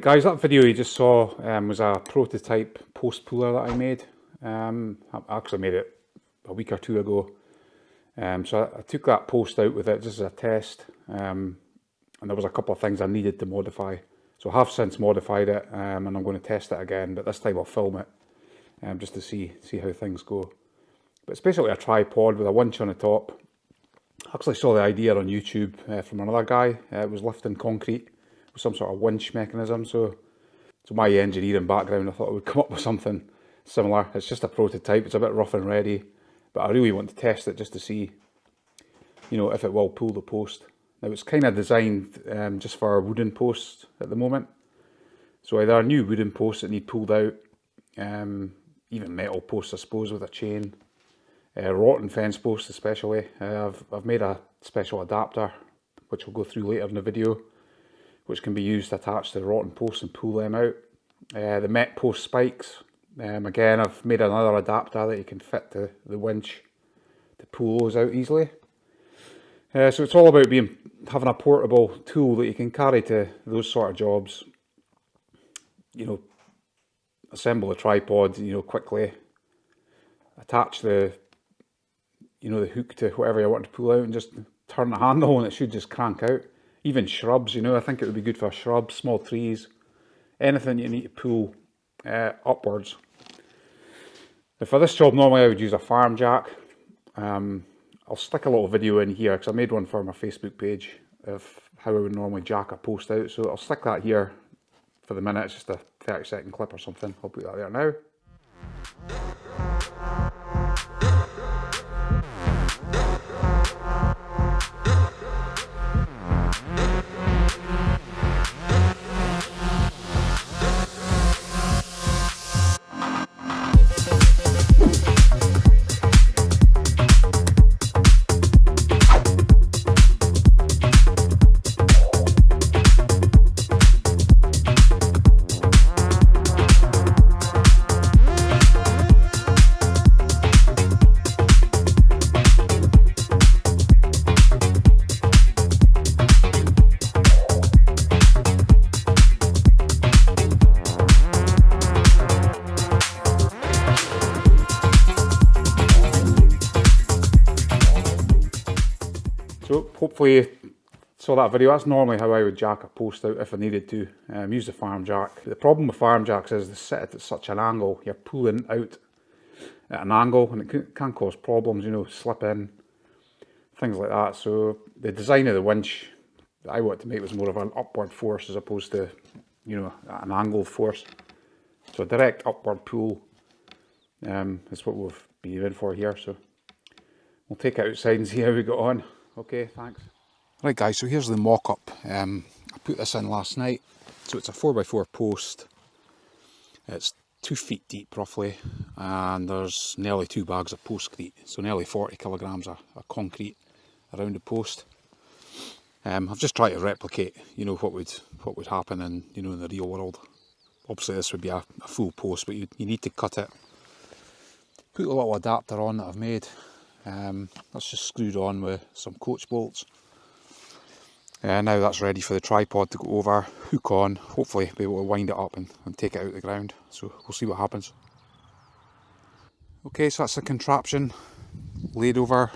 Right guys, that video you just saw um, was a prototype post puller that I made. Um, I actually made it a week or two ago. Um, so I, I, took that post out with it just as a test um, and there was a couple of things I needed to modify. So I have since modified it um, and I'm going to test it again but this time I'll film it um, just to see, see how things go. But it's basically a tripod with a winch on the top. I actually saw the idea on YouTube uh, from another guy. Uh, it was lifting concrete some sort of winch mechanism. So, so my engineering background, I thought I would come up with something similar. It's just a prototype. It's a bit rough and ready, but I really want to test it just to see, you know, if it will pull the post. Now it's kind of designed um, just for a wooden posts at the moment. So either new wooden posts that need pulled out, um, even metal posts I suppose with a chain, uh, rotten fence posts especially. Uh, I've, I've made a special adapter which we'll go through later in the video which can be used to attach to the rotten posts and pull them out. Uh, the Metpost spikes, um, again I've made another adapter that you can fit to the winch to pull those out easily. Uh, so it's all about being having a portable tool that you can carry to those sort of jobs. You know, assemble a tripod, you know, quickly, attach the, you know, the hook to whatever you want to pull out and just turn the handle and it should just crank out even shrubs, you know, I think it would be good for shrubs, small trees, anything you need to pull uh, upwards. Now for this job, normally I would use a farm jack. Um, I'll stick a little video in here because I made one for my Facebook page of how I would normally jack a post out. So I'll stick that here for the minute. It's just a 30 second clip or something. I'll put that there now. Hopefully saw that video. That's normally how I would jack a post out if I needed to. Um, use the farm jack. The problem with farm jacks is they sit at such an angle. You're pulling out at an angle and it can cause problems, you know, slip in, things like that. So the design of the winch that I wanted to make was more of an upward force as opposed to, you know, an angled force. So a direct upward pull um, is what we've been in for here. So we'll take it outside and see how we got on. Okay, thanks. Right guys, so here's the mock-up. Um, I put this in last night. So it's a 4x4 post. It's two feet deep roughly and there's nearly two bags of postcrete. So nearly 40 kilograms of, of concrete around the post. Um, I've just tried to replicate, you know, what would what would happen in, you know, in the real world. Obviously this would be a, a full post, but you, you need to cut it. Put a little adapter on that I've made um, that's just screwed on with some coach bolts. Uh, now that's ready for the tripod to go over, hook on, hopefully be able to wind it up and, and take it out of the ground. So we'll see what happens. Okay, so that's the contraption laid over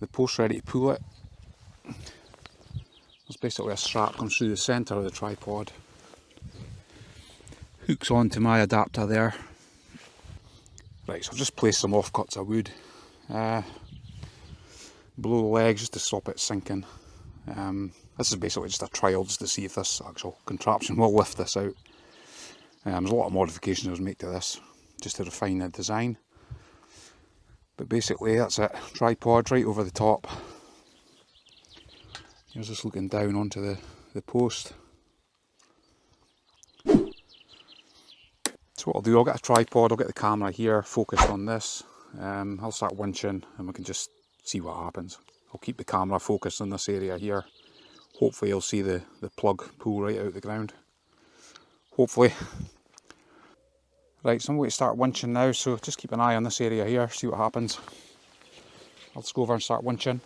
the post ready to pull it. There's basically a strap comes through the centre of the tripod. Hooks onto my adapter there Right, so I've just placed some offcuts of wood uh, below the legs just to stop it sinking. Um, this is basically just a trial just to see if this actual contraption will lift this out. Um, there's a lot of modifications I was made to this just to refine the design. But basically that's it, tripod right over the top. Here's just looking down onto the, the post. So what I'll do, I'll get a tripod, I'll get the camera here focused on this. Um, I'll start winching and we can just see what happens. I'll keep the camera focused on this area here. Hopefully you'll see the, the plug pull right out of the ground. Hopefully. Right, so I'm going to start winching now, so just keep an eye on this area here, see what happens. I'll just go over and start winching.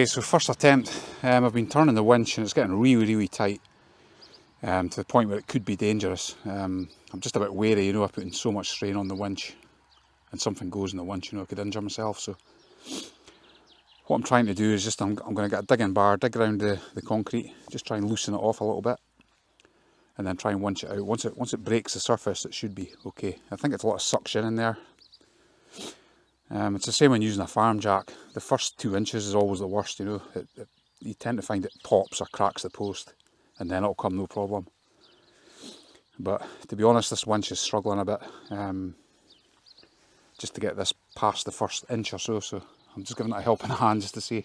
Okay, so first attempt, um, I've been turning the winch and it's getting really, really tight um, to the point where it could be dangerous. Um, I'm just a bit wary, you know, I'm putting so much strain on the winch and something goes in the winch, you know, I could injure myself. So what I'm trying to do is just, I'm, I'm going to get a digging bar, dig around the, the concrete, just try and loosen it off a little bit and then try and winch it out. Once it, once it breaks the surface, it should be okay. I think it's a lot of suction in there, um, it's the same when using a farm jack. The first two inches is always the worst, you know. It, it, you tend to find it pops or cracks the post and then it'll come no problem. But to be honest, this winch is struggling a bit um, just to get this past the first inch or so, so I'm just giving it a helping hand just to see.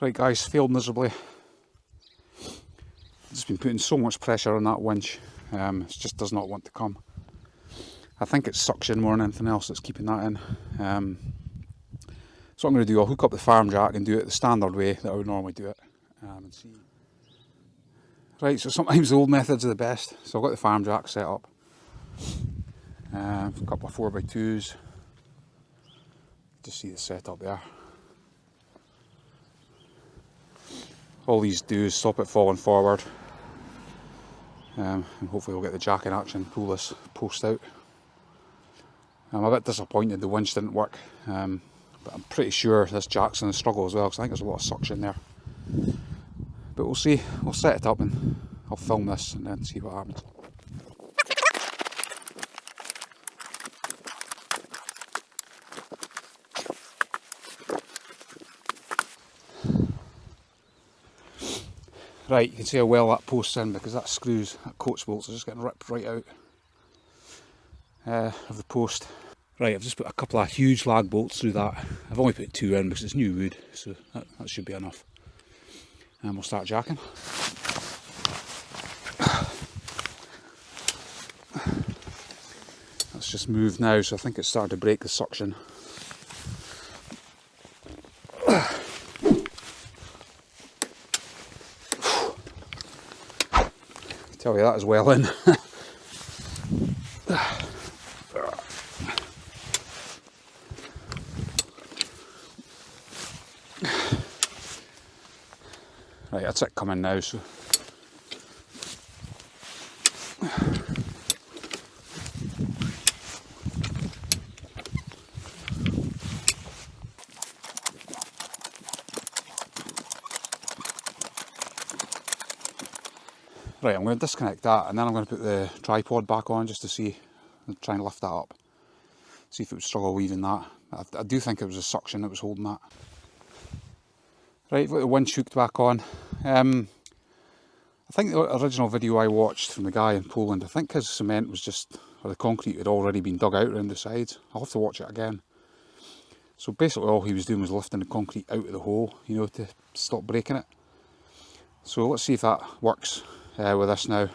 Right guys, failed miserably. Just been putting so much pressure on that winch, um, it just does not want to come. I think it's suction more than anything else that's keeping that in. Um, so I'm going to do, I'll hook up the farm jack and do it the standard way that I would normally do it. Um, and see. Right, so sometimes the old methods are the best. So I've got the farm jack set up. Uh, a couple of 4x2s. Just see the setup there. All these do is stop it falling forward. Um, and hopefully we'll get the jack in action, pull this post out. I'm a bit disappointed the winch didn't work, um, but I'm pretty sure this jack's in a struggle as well because I think there's a lot of suction there. But we'll see, we'll set it up and I'll film this and then see what happens. Right, you can see how well that post's in because that screws, that coach bolts are just getting ripped right out uh, of the post. Right, I've just put a couple of huge lag bolts through that. I've only put two in because it's new wood, so that, that should be enough. And we'll start jacking. That's just moved now, so I think it's starting to break the suction. Tell you that as well in. that's it coming now, so. Right, I'm going to disconnect that and then I'm going to put the tripod back on just to see, try and lift that up. See if it would struggle weaving that. I, I do think it was a suction that was holding that. Right, got the winch hooked back on. Um, I think the original video I watched from the guy in Poland, I think his cement was just, or the concrete had already been dug out around the sides. I'll have to watch it again. So basically all he was doing was lifting the concrete out of the hole, you know, to stop breaking it. So let's see if that works uh, with us now.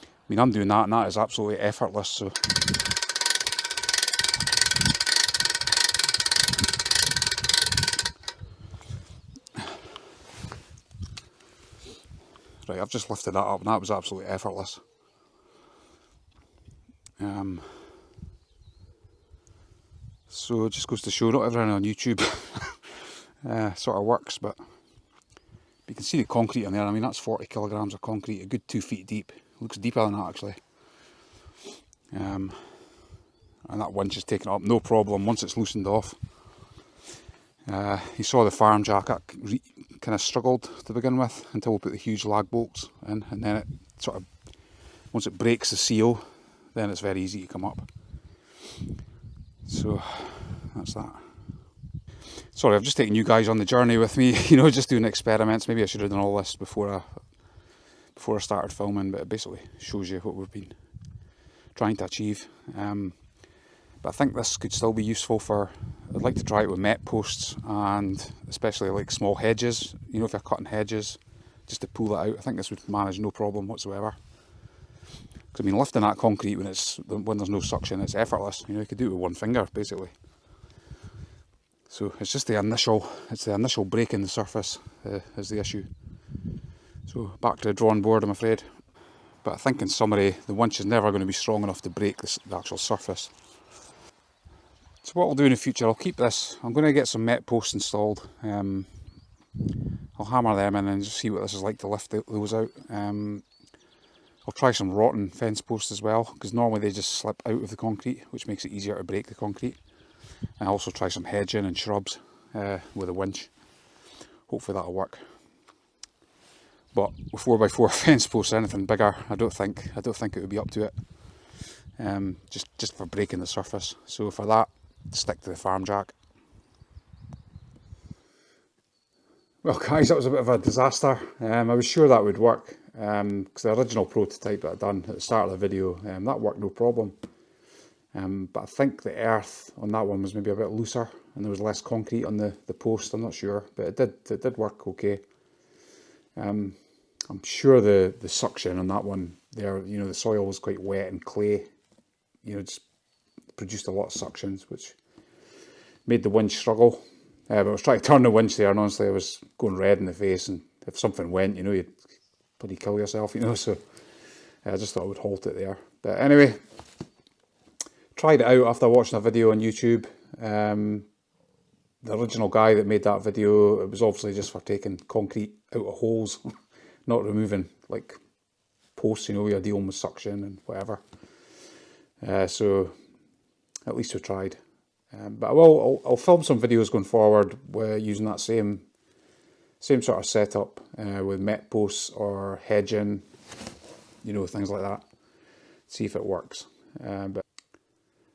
I mean, I'm doing that and that is absolutely effortless, so Right, I've just lifted that up and that was absolutely effortless. Um, so it just goes to show not everything on YouTube uh, sort of works, but you can see the concrete in there. I mean, that's 40 kilograms of concrete, a good two feet deep. Looks deeper than that actually. Um, and that winch is taken up, no problem once it's loosened off. Uh, you saw the farm jack kind of struggled to begin with until we put the huge lag bolts in and then it sort of once it breaks the seal then it's very easy to come up. So that's that. Sorry I've just taken you guys on the journey with me you know just doing experiments. Maybe I should have done all this before I before I started filming but it basically shows you what we've been trying to achieve. Um, but I think this could still be useful for, I'd like to try it with Metposts and especially like small hedges, you know if you're cutting hedges just to pull that out. I think this would manage no problem whatsoever. Because I mean, lifting that concrete when it's when there's no suction, it's effortless. You know, you could do it with one finger basically. So it's just the initial, it's the initial break in the surface uh, is the issue. So back to the drawing board, I'm afraid. But I think in summary, the winch is never going to be strong enough to break the, the actual surface. So what I'll do in the future, I'll keep this, I'm going to get some Metposts installed. Um, I'll hammer them in and just see what this is like to lift those out. Um, I'll try some rotten fence posts as well, because normally they just slip out of the concrete, which makes it easier to break the concrete. And I'll also try some hedging and shrubs uh, with a winch. Hopefully that'll work. But with 4x4 fence posts, anything bigger, I don't think I don't think it would be up to it. Um, just just for breaking the surface. So for that, stick to the farm jack. Well guys, that was a bit of a disaster. Um, I was sure that would work because um, the original prototype that I'd done at the start of the video, um, that worked no problem. Um, but I think the earth on that one was maybe a bit looser and there was less concrete on the, the post, I'm not sure, but it did it did work okay. Um, I'm sure the, the suction on that one there, you know, the soil was quite wet and clay, you know, just produced a lot of suctions, which made the winch struggle. Uh, but I was trying to turn the winch there and honestly I was going red in the face and if something went, you know, you'd probably kill yourself, you know, so I just thought I would halt it there. But anyway, tried it out after watching a video on YouTube. Um, the original guy that made that video, it was obviously just for taking concrete out of holes, not removing like posts, you know, you're dealing with suction and whatever. Uh, so at least we tried. Um, but I will, I'll, I'll, film some videos going forward using that same same sort of setup uh, with Metposts or hedging, you know, things like that. See if it works. Uh, but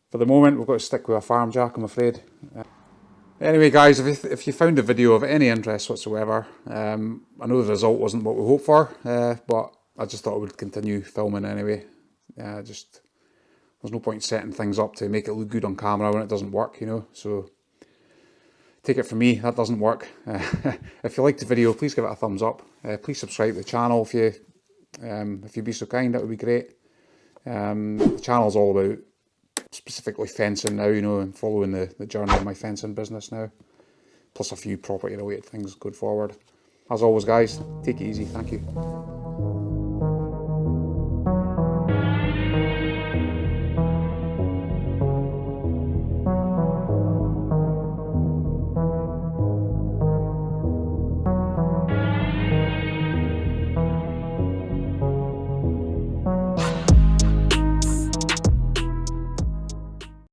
for the moment, we've got to stick with a farm jack, I'm afraid. Uh, anyway, guys, if you, if you found the video of any interest whatsoever, um, I know the result wasn't what we hoped for, uh, but I just thought I would continue filming anyway. Uh, just there's no point setting things up to make it look good on camera when it doesn't work, you know. So take it from me, that doesn't work. If you liked the video, please give it a thumbs up. Uh, please subscribe to the channel if you um, if you'd be so kind, that would be great. Um, the channel's all about specifically fencing now, you know, and following the, the journey of my fencing business now. Plus a few property related things going forward. As always guys, take it easy, thank you.